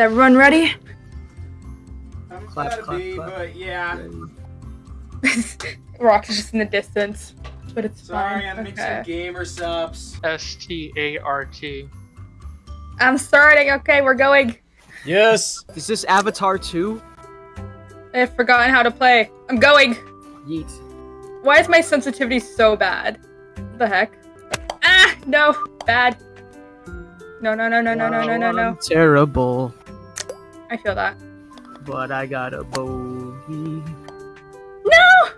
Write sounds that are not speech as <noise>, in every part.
everyone ready? I'm Clap, clap, to be, clap. but yeah. <laughs> Rock's just in the distance, but it's Sorry, fine. I'm mixing okay. gamer subs. S T A R T. I'm starting. Okay, we're going. Yes. Is this Avatar 2? I've forgotten how to play. I'm going. Yeet. Why is my sensitivity so bad? What the heck? Ah, no, bad. No, no, no, no, no, no, no, no, no. Terrible, I feel that. but I got a bogey. No!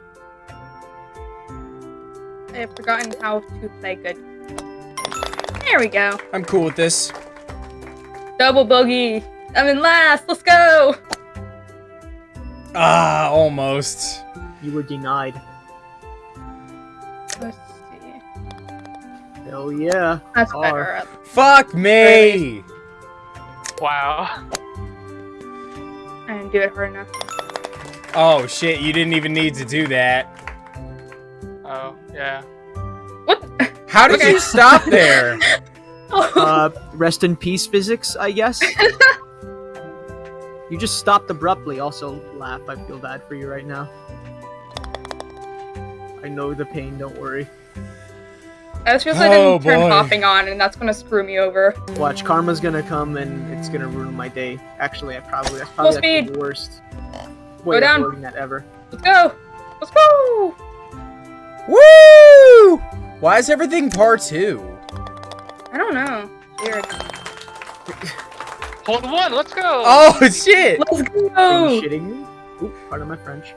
I have forgotten how to play good. There we go. I'm cool with this. Double bogey. I'm in last. Let's go. Ah, almost. You were denied. Let's see. Hell yeah. That's Are. better. Fuck me. Wow. I do it hard enough. Oh shit, you didn't even need to do that. Oh, yeah. What? How did Okay. you stop <laughs> there? Uh, rest in peace, physics, I guess. <laughs> you just stopped abruptly. Also, laugh. I feel bad for you right now. I know the pain, don't worry. I just realized I Oh, didn't turn boy. hopping on, and that's gonna screw me over. Watch, karma's gonna come and it's gonna ruin my day. Actually, I probably that's probably Full actually speed. the worst way Go of down. wording that ever. Let's go. Let's go. Woo! Why is everything par two? I don't know. Weird. <laughs> Hold one, let's go! Oh shit! Let's Are you go. shitting me? Oop, pardon my French.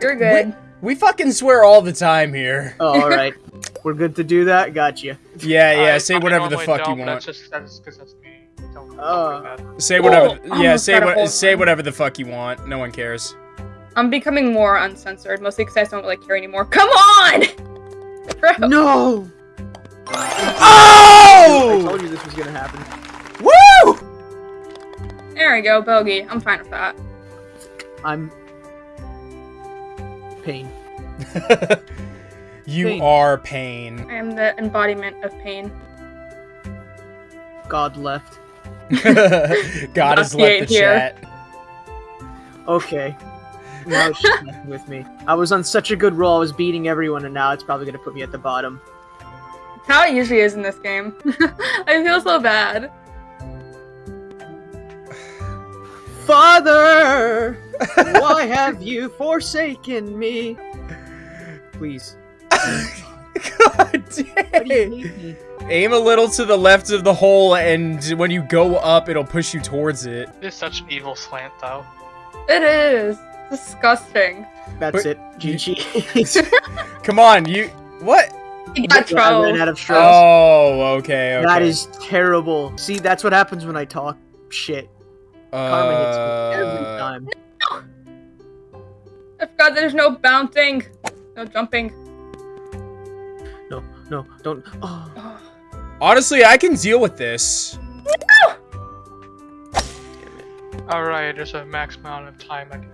You're good. We fucking swear all the time here. Oh, alright. We're good to do that? Gotcha. Yeah, yeah. I- say I whatever the normally fuck you want. That's just that's because that's me. Don't, don't Oh. worry about it. Say whatever. Oh, yeah, say what. Say thing. whatever the fuck you want. No one cares. I'm becoming more uncensored, mostly because I just don't really care anymore. Come on! <laughs> Bro. No! Oh! I told you this was gonna happen. Woo! There we go, bogey. I'm fine with that. I'm. Pain. <laughs> you Pain. are pain. I am the embodiment of pain. God left. <laughs> God has left the here. chat. Okay. Now it's just <laughs> messing with me. I was on such a good roll, I was beating everyone, and now it's probably gonna put me at the bottom. It's how it usually is in this game. <laughs> I feel so bad. Father! Why have you forsaken me? Please. <laughs> God Why do you dang. hate me? Aim a little to the left of the hole, and when you go up, it'll push you towards it. It's such an evil slant, though. It is. Disgusting. That's But it. GG. <laughs> <laughs> Come on, you. What? You got I ran trolled. out of straws. Oh, okay, okay. That is terrible. See, that's what happens when I talk shit. Karma hits me every Uh, time. I forgot there's no bouncing. No jumping. No, no, don't. Oh. Honestly, I can deal with this. Alright, there's a max amount of time I can.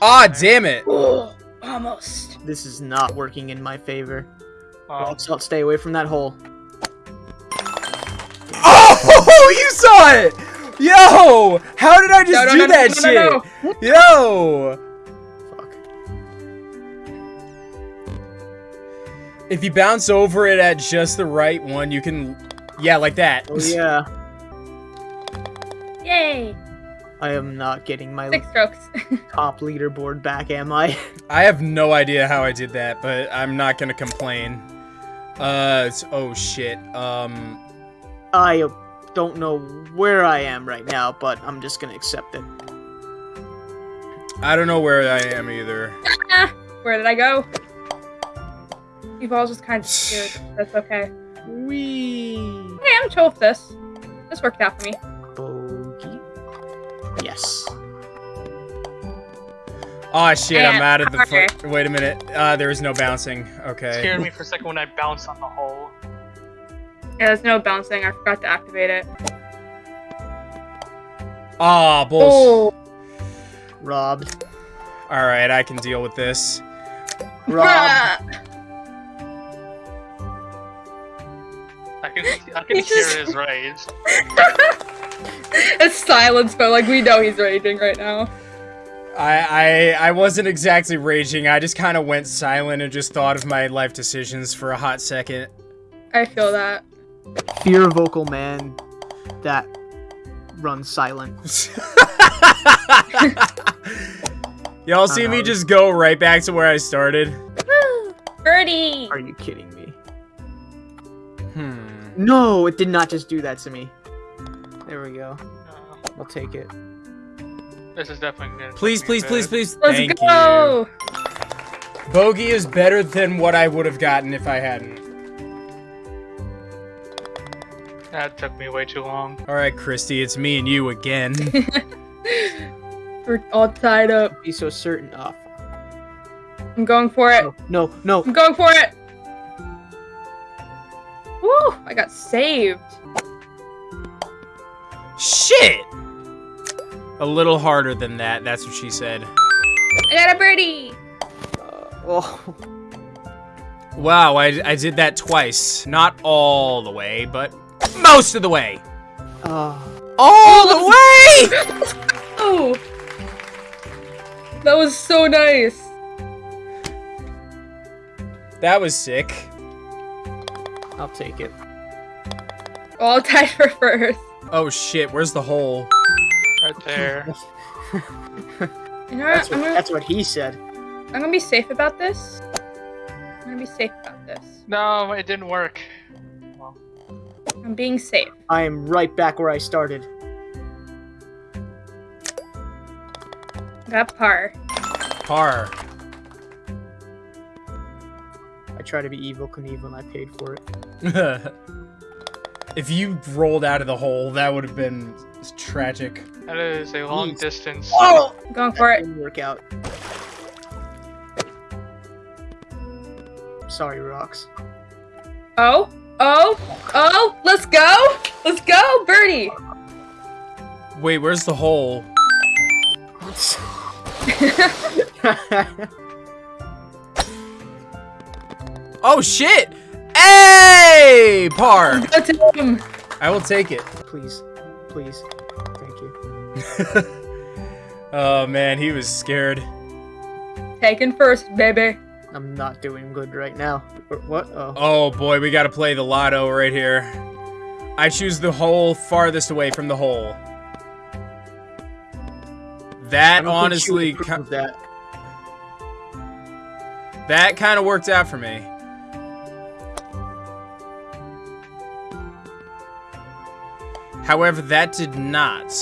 Ah, damn it. Oh, almost. This is not working in my favor. Oh, Let's not stay away from that hole. <laughs> Oh, you saw it! Yo! How did I just No, no, do no, no, that no, shit? no, no. Yo! If you bounce over it at just the right one, you can. Yeah, like that. Oh yeah. <laughs> Yay! I am not getting my Six strokes. <laughs> top leaderboard back, am I? <laughs> I have no idea how I did that, but I'm not gonna complain. Uh, it's, oh shit. Um, I don't know where I am right now, but I'm just gonna accept it. I don't know where I am either. Where did I go? You've all just kind of scared. <sighs> That's okay. Wee. Hey, I'm chill with this. This worked out for me. Bogey. Yes. Oh shit, I'm Yeah, out of the. okay. Wait a minute. Uh, there is no bouncing. Okay. scared me for a second when I bounced on the hole. Yeah, there's no bouncing. I forgot to activate it. Ah, bullshit. Oh, Robbed. All right, I can deal with this. Robbed. <laughs> <laughs> I can, I can hear just- his rage. <laughs> it's Silence, but like we know he's raging right now. I, I I wasn't exactly raging. I just kind of went silent and just thought of my life decisions for a hot second. I feel that. Fear vocal man that runs silent. <laughs> Y'all see me just go right back to where I started? <gasps> Birdie! Are you kidding me? No, it did not just do that to me. There we go. Uh, I'll take it. this is definitely gonna Please, please, please, please. Let's Thank go! you. Bogey is better than what I would have gotten if I hadn't. That took me way too long. All right, Christy, it's me and you again. <laughs> We're all tied up. Be so certain. Oh, I'm going for it. no, no, no. I'm going for it. Woo! I got saved. Shit! A little harder than that. That's what she said. I got a birdie. Uh, oh, Wow, I, I did that twice. Not all the way, but most of the way. oh. All the <laughs> way! Oh, that was so nice. That was sick. I'll take it. All tied for first. Oh shit, where's the hole? Right there. <laughs> You know That's what? I'm what, gonna, that's what he said. I'm gonna be safe about this. I'm gonna be safe about this. no, it didn't work. I'm being safe. I am right back where I started. Got par. Par. I try to be Evel Knievel and I paid for it. <laughs> if you rolled out of the hole, that would have been tragic. that is a long Jeez. distance. Oh! I'm going for it. Didn't work out. Sorry, rocks. Oh, oh, oh! Let's go! Let's go, birdie! Wait, where's the hole? <laughs> Oh shit! Hey! Par! Go to. I will take it. please, please, thank you. <laughs> oh man, he was scared. Taken first, baby. I'm not doing good right now. What? Oh, Oh boy, we gotta play the lotto right here. I choose the hole farthest away from the hole. That honestly, think you would approve ki- of that. that kind of worked out for me. However, that did not.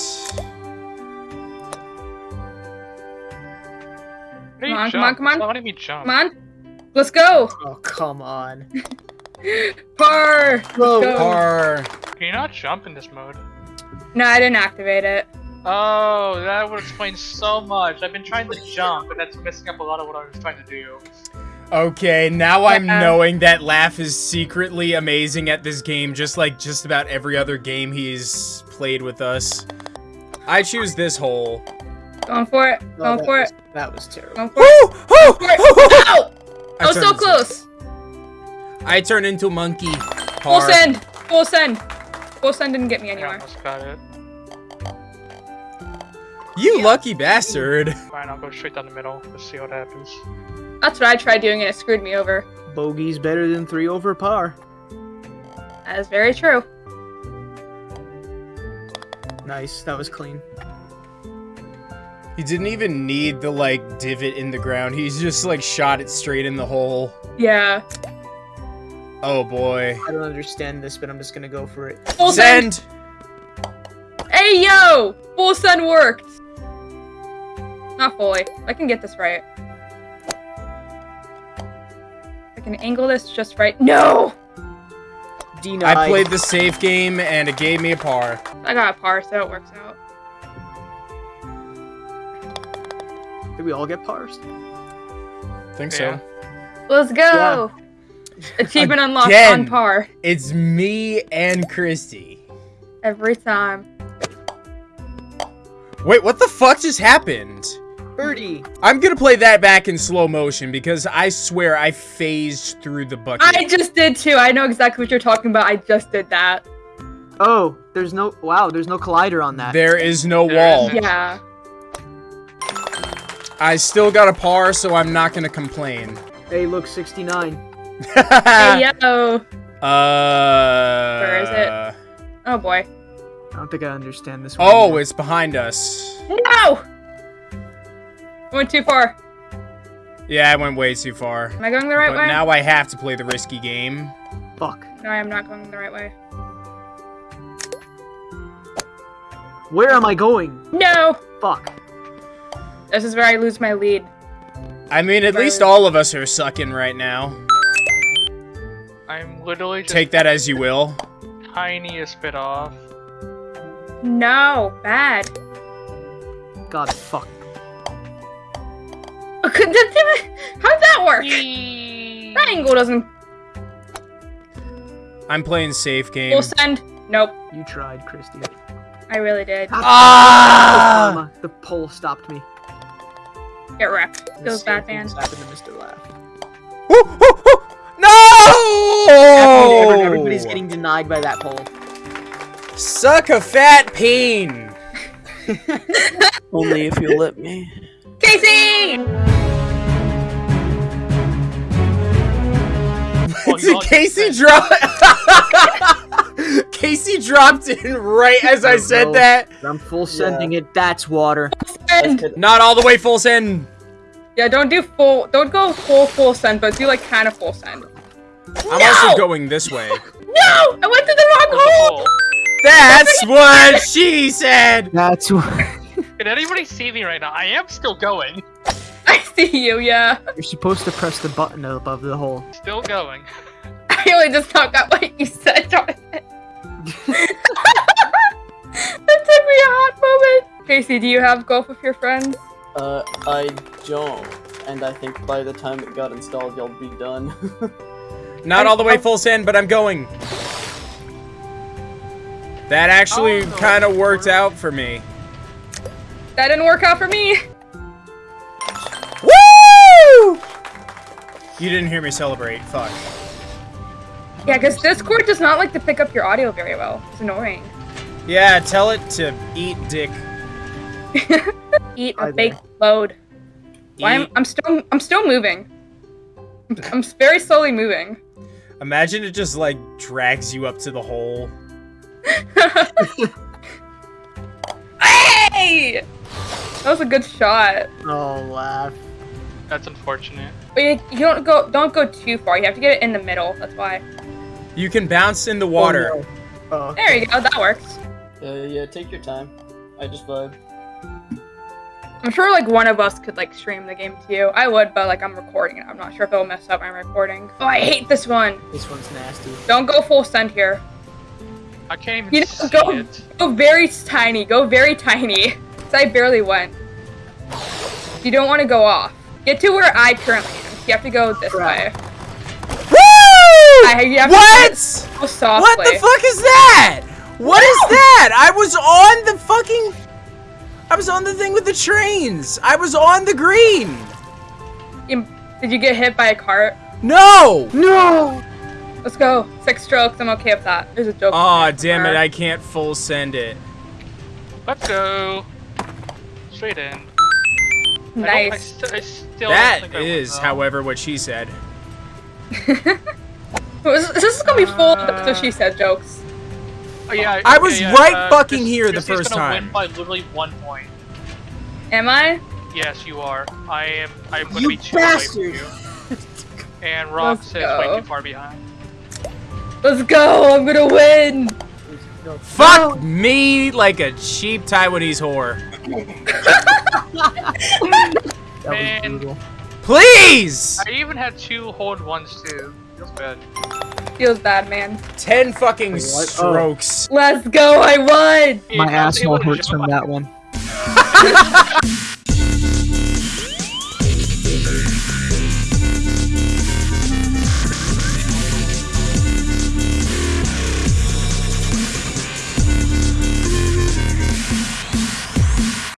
How do you Come on, come on, come on. Why did me jump? Come on. Let's go. Oh, come on. <laughs> Par. Bro, Go. Par. Can you not jump in this mode? No, I didn't activate it. Oh, that would explain so much. I've been trying to jump, and that's messing up a lot of what I was trying to do. Okay, now I'm Yeah. knowing that Laugh is secretly amazing at this game, just like just about every other game he's played with us. I choose this hole. Going for it. Oh, Going that for was, it. That was terrible. Going for it. Woo! Woo! For it. Woo! I I was turned so into- close. I turn into a monkey. Full send. Full send. Full send didn't get me I anywhere. almost got it. You lucky bastard. Fine, I'll go straight down the middle. Let's see what happens. That's what I tried doing and it screwed me over. Bogey's better than three over par. That is very true. Nice. That was clean. He didn't even need the like divot in the ground. He's just like shot it straight in the hole. Yeah. Oh boy. I don't understand this, but I'm just gonna go for it. Full send. Send. Hey yo! Full send worked. Not fully. I can get this right. Can angle this just right. No! Denied. I played the safe game and it gave me a par. I got a par, so it works out. Did we all get pars? Think Yeah. so. Let's go! Achievement unlocked on par. It's me and Christy. Every time. Wait, what the fuck just happened? Birdie. I'm gonna play that back in slow motion because I swear I phased through the bucket. I just did too. I know exactly what you're talking about. I just did that. Oh, there's no. Wow, there's no collider on that. There is no wall. Yeah. I still got a par, so I'm not gonna complain. Hey, look, 69. <laughs> Hey, yo. Uh. Where is it? Oh boy. I don't think I understand this one. Oh, either. it's behind us. No! Went too far. Yeah, I went way too far. Am I going the right But way? now I have to play the risky game. Fuck. No, I am not going the right way. Where am I going? No! Fuck. This is where I lose my lead. I mean, at Right. least all of us are sucking right now. I'm literally just Take that as you will. tiniest bit off. No, bad. God, fuck. Could- that- that- How'd that work? That angle doesn't I'm playing safe game. full send. Nope, You tried, Christy. I really did. Ah! Mama, the pole stopped me. Get wrecked. The Feels same bad, thing man. just happened to Mr. Laugh. Everybody- No! Everybody's getting denied by that pole. Suck a fat pain. <laughs> Only if you let me. Casey! Oh, you all Casey just dropped. <laughs> Casey dropped in right as I Oh, said no. that. I'm full sending it. That's water. Not all the way full send. Yeah, don't do full. Don't go full full send, but do like kind of full send. I'm No! also going this way. <laughs> No! I went to the wrong Oh, hole. hole. That's <laughs> what she said. That's what. Can anybody see me right now? I am still going. I <laughs> see you. Yeah. You're supposed to press the button above the hole. Still going. <laughs> I really just not got what you said, Jonathan. <laughs> that took me a hot moment. Casey, do you have golf with your friends? Uh, I don't. And I think by the time it got installed, y'all be done. Not all the way full send, but I'm going. That actually Oh, no. kind of worked out for me. That didn't work out for me. You didn't hear me celebrate. Fuck. Yeah, because Discord does not like to pick up your audio very well. It's annoying. Yeah, tell it to eat dick. <laughs> Eat a there. baked load. Why am Eat- I'm still I'm still moving. I'm, I'm very slowly moving. Imagine it just like drags you up to the hole. <laughs> hey! That was a good shot. Oh, laugh. That's unfortunate. But you, you don't go don't go too far. You have to get it in the middle. That's why. You can bounce in the water. Oh, no. Oh. There you go. That works. uh, yeah, take your time. I just vibe. I'm sure like one of us could like stream the game to you. I would, but like I'm recording it. I'm not sure if it'll mess up my recording. Oh, I hate this one. This one's nasty. Don't go full send here. I can't even You know, see go- it. Go very tiny. Go very tiny. <laughs> 'Cause I barely went. You don't want to go off. Get to where I currently am. You have to go this way. Woo! I, What? To go softly. What the fuck is that? What is that? I was on the fucking. I was on the thing with the trains. I was on the green. You- Did you get hit by a cart? No. No! Let's go. Six strokes. I'm okay with that. There's a joke. Aw, damn it! I can't full send it. Let's go. Straight in. I I, Nice. st- I still That think is, won, however, what she said. <laughs> this, this is gonna be full of the so she said jokes. Oh, yeah, I okay, was yeah, right uh, fucking Chris- here the Christy's first gonna time. Win by literally one point. Am I? Yes, you are. I am. I'm gonna You be two away from you. <laughs> And Rox is way go. too far behind. Let's go. I'm gonna win. No. Fuck me like a cheap Taiwanese whore. That Man. was brutal. Please! I even had two hold ones too. Feels bad. Feels bad, man. Ten fucking What? Oh. strokes. Let's go. I won. My I was able asshole hurts from that one. <laughs>